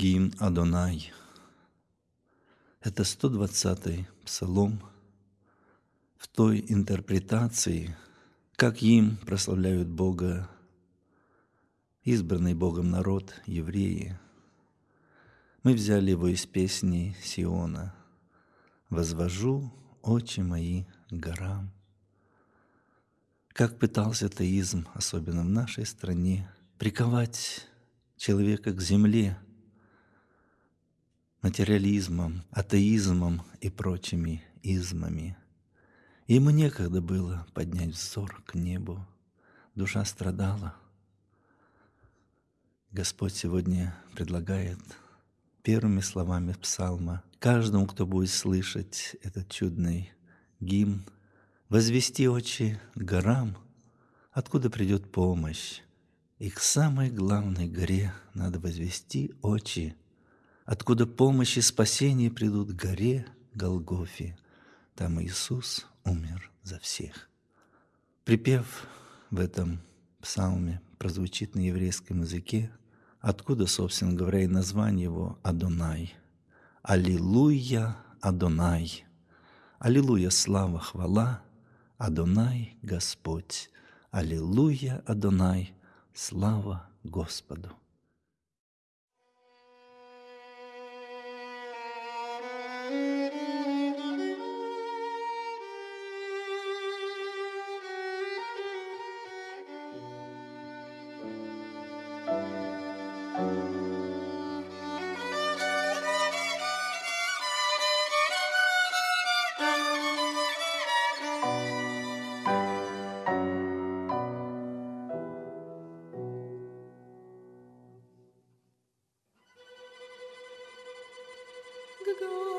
Гимн Адонай. Это 120-й псалом в той интерпретации, как им прославляют Бога избранный Богом народ, евреи. Мы взяли его из песни Сиона «Возвожу очи мои горам». Как пытался атеизм, особенно в нашей стране, приковать человека к земле материализмом, атеизмом и прочими измами. Ему некогда было поднять взор к небу. Душа страдала. Господь сегодня предлагает первыми словами псалма каждому, кто будет слышать этот чудный гимн, возвести очи к горам, откуда придет помощь, и к самой главной горе надо возвести очи, откуда помощь и спасение придут горе Голгофе. Там Иисус умер за всех. Припев в этом псалме прозвучит на еврейском языке, откуда, собственно говоря, и название его Адонай. Аллилуйя, Адонай. Аллилуйя, слава, хвала, Адонай, Господь. Аллилуйя, Адонай, Слава Господу! Придет.